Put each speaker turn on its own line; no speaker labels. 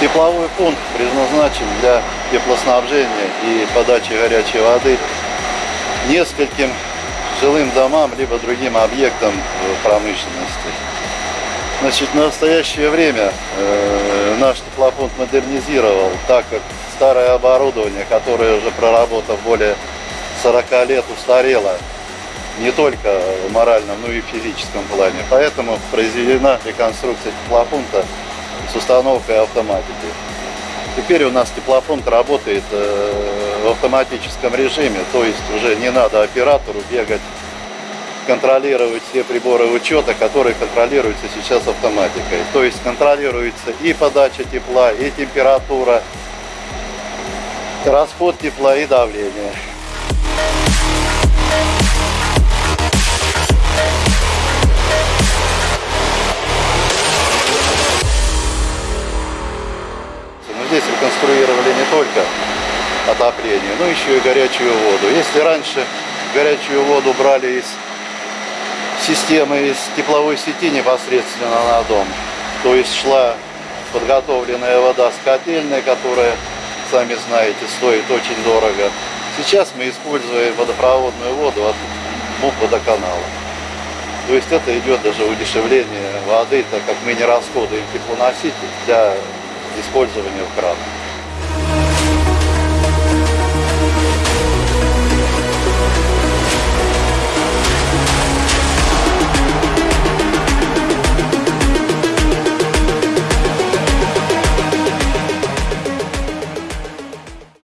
Тепловой пункт предназначен для теплоснабжения и подачи горячей воды нескольким жилым домам либо другим объектам э, промышленности. Значит, в настоящее время э, наш теплофонд модернизировал, так как старое оборудование, которое уже проработав более 40 лет, устарело не только в моральном, но и в физическом плане. Поэтому произведена реконструкция теплопункта с установкой автоматики. Теперь у нас теплофонд работает э, в автоматическом режиме, то есть уже не надо оператору бегать, контролировать все приборы учета, которые контролируются сейчас автоматикой. То есть контролируется и подача тепла, и температура, расход тепла и давление. Здесь реконструировали не только отопление, но еще и горячую воду. Если раньше горячую воду брали из системы, из тепловой сети непосредственно на дом, то есть шла подготовленная вода с котельной, которая, сами знаете, стоит очень дорого. Сейчас мы используем водопроводную воду от МУП водоканала. То есть это идет даже удешевление воды, так как мы не расходуем теплоноситель для использования в.